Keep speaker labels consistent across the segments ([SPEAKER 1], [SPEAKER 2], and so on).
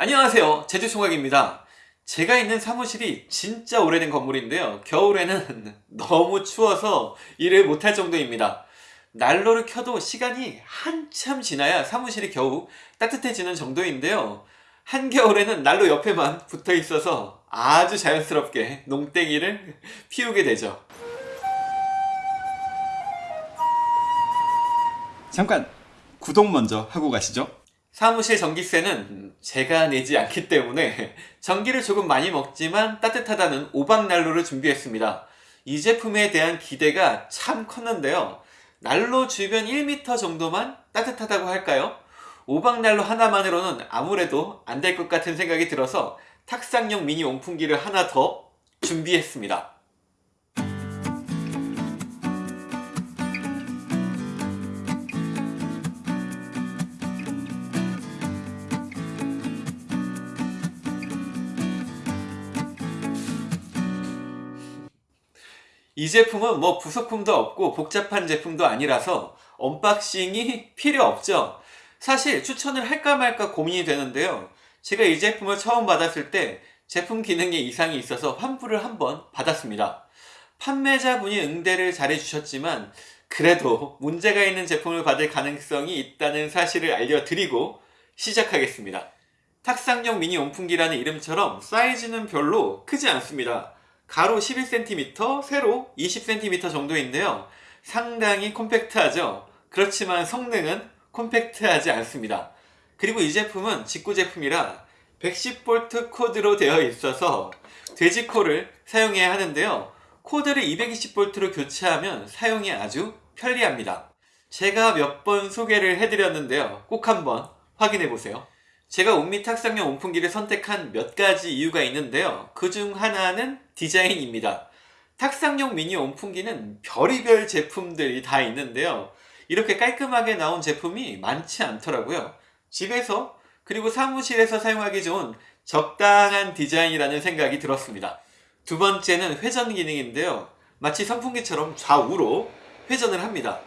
[SPEAKER 1] 안녕하세요. 제주총각입니다. 제가 있는 사무실이 진짜 오래된 건물인데요. 겨울에는 너무 추워서 일을 못할 정도입니다. 난로를 켜도 시간이 한참 지나야 사무실이 겨우 따뜻해지는 정도인데요. 한겨울에는 난로 옆에만 붙어 있어서 아주 자연스럽게 농땡이를 피우게 되죠.
[SPEAKER 2] 잠깐 구독 먼저 하고 가시죠.
[SPEAKER 1] 사무실 전기세는 제가 내지 않기 때문에 전기를 조금 많이 먹지만 따뜻하다는 오박난로를 준비했습니다. 이 제품에 대한 기대가 참 컸는데요. 난로 주변 1m 정도만 따뜻하다고 할까요? 오박난로 하나만으로는 아무래도 안 될 것 같은 생각이 들어서 탁상용 미니 온풍기를 하나 더 준비했습니다. 이 제품은 뭐 부속품도 없고 복잡한 제품도 아니라서 unboxing이 필요 없죠. 사실 추천을 할까 말까 고민이 되는데요. 제가 이 제품을 처음 받았을 때 제품 기능에 이상이 있어서 환불을 한번 받았습니다. 판매자분이 응대를 잘해 주셨지만 그래도 문제가 있는 제품을 받을 가능성이 있다는 사실을 알려드리고 시작하겠습니다. 탁상용 미니 온풍기라는 이름처럼 사이즈는 별로 크지 않습니다 가로 11cm, 세로 20cm 정도인데요. 상당히 콤팩트하죠. 그렇지만 성능은 콤팩트하지 않습니다. 그리고 이 제품은 직구 제품이라 110V 코드로 되어 있어서 돼지코를 사용해야 하는데요. 코드를 220V로 교체하면 사용이 아주 편리합니다. 제가 몇 번 소개를 해드렸는데요. 꼭 한번 확인해 보세요. 제가 온미 탁상용 온풍기를 선택한 몇 가지 이유가 있는데요. 그 중 하나는 디자인입니다. 탁상용 미니 온풍기는 별의별 제품들이 다 있는데요. 이렇게 깔끔하게 나온 제품이 많지 않더라고요. 집에서 그리고 사무실에서 사용하기 좋은 적당한 디자인이라는 생각이 들었습니다. 두 번째는 회전 기능인데요. 마치 선풍기처럼 좌우로 회전을 합니다.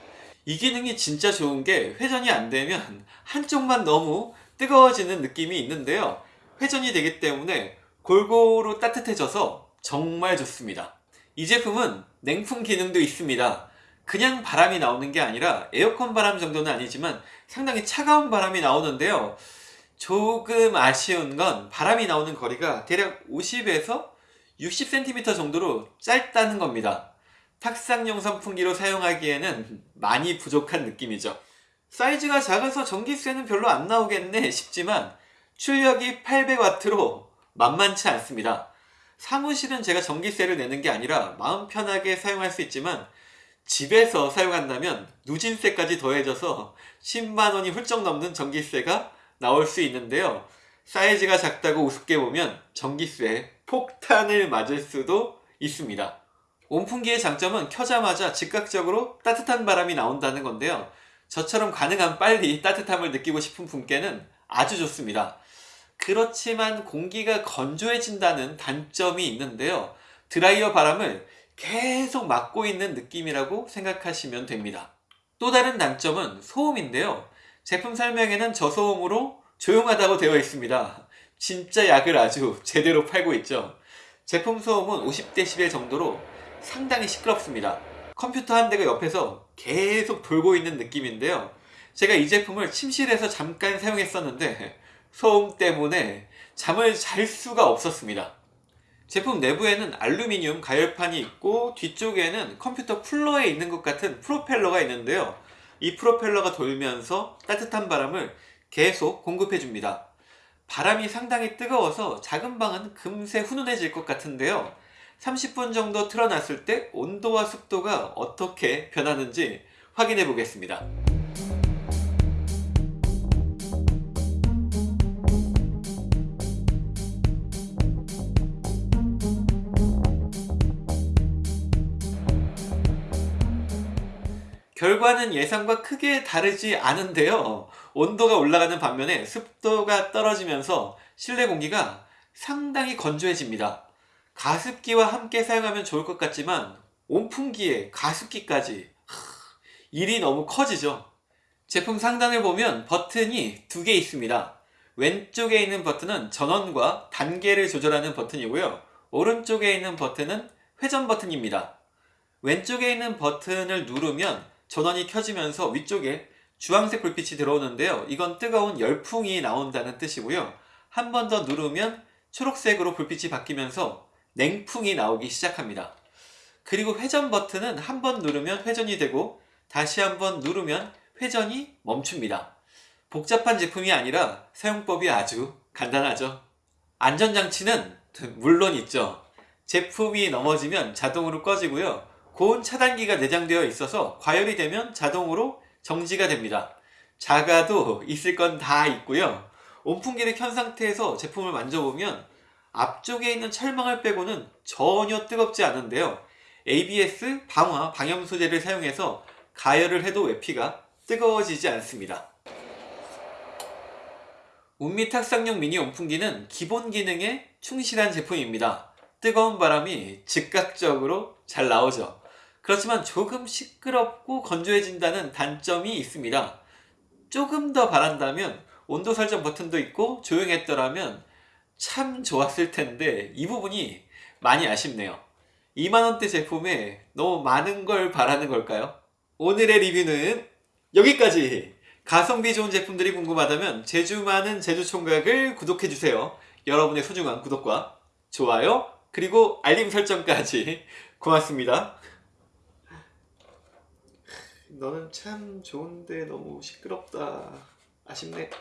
[SPEAKER 1] 이 기능이 진짜 좋은 게 회전이 안 되면 한쪽만 너무 뜨거워지는 느낌이 있는데요. 회전이 되기 때문에 골고루 따뜻해져서 정말 좋습니다. 이 제품은 냉풍 기능도 있습니다. 그냥 바람이 나오는 게 아니라 에어컨 바람 정도는 아니지만 상당히 차가운 바람이 나오는데요. 조금 아쉬운 건 바람이 나오는 거리가 대략 50에서 60cm 정도로 짧다는 겁니다. 탁상용 선풍기로 사용하기에는 많이 부족한 느낌이죠. 사이즈가 작아서 전기세는 별로 안 나오겠네 싶지만 출력이 800W로 만만치 않습니다. 사무실은 제가 전기세를 내는 게 아니라 마음 편하게 사용할 수 있지만 집에서 사용한다면 누진세까지 더해져서 10만원이 훌쩍 넘는 전기세가 나올 수 있는데요. 사이즈가 작다고 우습게 보면 전기세 폭탄을 맞을 수도 있습니다. 온풍기의 장점은 켜자마자 즉각적으로 따뜻한 바람이 나온다는 건데요. 저처럼 가능한 빨리 따뜻함을 느끼고 싶은 분께는 아주 좋습니다. 그렇지만 공기가 건조해진다는 단점이 있는데요. 드라이어 바람을 계속 막고 있는 느낌이라고 생각하시면 됩니다. 또 다른 단점은 소음인데요. 제품 설명에는 저소음으로 조용하다고 되어 있습니다. 진짜 약을 아주 제대로 팔고 있죠. 제품 소음은 50dB 정도로 상당히 시끄럽습니다. 컴퓨터 한 대가 옆에서 계속 돌고 있는 느낌인데요. 제가 이 제품을 침실에서 잠깐 사용했었는데 소음 때문에 잠을 잘 수가 없었습니다. 제품 내부에는 알루미늄 가열판이 있고 뒤쪽에는 컴퓨터 쿨러에 있는 것 같은 프로펠러가 있는데요. 이 프로펠러가 돌면서 따뜻한 바람을 계속 공급해 줍니다. 바람이 상당히 뜨거워서 작은 방은 금세 훈훈해질 것 같은데요. 30분 정도 틀어놨을 때 온도와 습도가 어떻게 변하는지 확인해 보겠습니다. 결과는 예상과 크게 다르지 않은데요. 온도가 올라가는 반면에 습도가 떨어지면서 실내 공기가 상당히 건조해집니다. 가습기와 함께 사용하면 좋을 것 같지만 온풍기에 가습기까지 일이 너무 커지죠 제품 상단을 보면 버튼이 두 개 있습니다 왼쪽에 있는 버튼은 전원과 단계를 조절하는 버튼이고요. 오른쪽에 있는 버튼은 회전 버튼입니다. 왼쪽에 있는 버튼을 누르면 전원이 켜지면서 위쪽에 주황색 불빛이 들어오는데요. 이건 뜨거운 열풍이 나온다는 뜻이고요. 한 번 더 누르면 초록색으로 불빛이 바뀌면서 냉풍이 나오기 시작합니다. 그리고 회전 버튼은 한 번 누르면 회전이 되고 다시 한 번 누르면 회전이 멈춥니다. 복잡한 제품이 아니라 사용법이 아주 간단하죠. 안전장치는 물론 있죠. 제품이 넘어지면 자동으로 꺼지고요. 고온 차단기가 내장되어 있어서 과열이 되면 자동으로 정지가 됩니다. 자가도 있을 건 다 있고요. 온풍기를 켠 상태에서 제품을 만져보면 앞쪽에 있는 철망을 빼고는 전혀 뜨겁지 않은데요. ABS 방화 방염 소재를 사용해서 가열을 해도 외피가 뜨거워지지 않습니다. 운미 탁상용 미니 온풍기는 기본 기능에 충실한 제품입니다. 뜨거운 바람이 즉각적으로 잘 나오죠. 그렇지만 조금 시끄럽고 건조해진다는 단점이 있습니다. 조금 더 바란다면 온도 설정 버튼도 있고 조용했더라면 참 좋았을 텐데 이 부분이 많이 아쉽네요. 2만원대 제품에 너무 많은 걸 바라는 걸까요? 오늘의 리뷰는 여기까지! 가성비 좋은 제품들이 궁금하다면 제주 많은 제주 총각을 구독해주세요. 여러분의 소중한 구독과 좋아요 그리고 알림 설정까지 고맙습니다. 너는 참 좋은데 너무 시끄럽다. 아쉽네.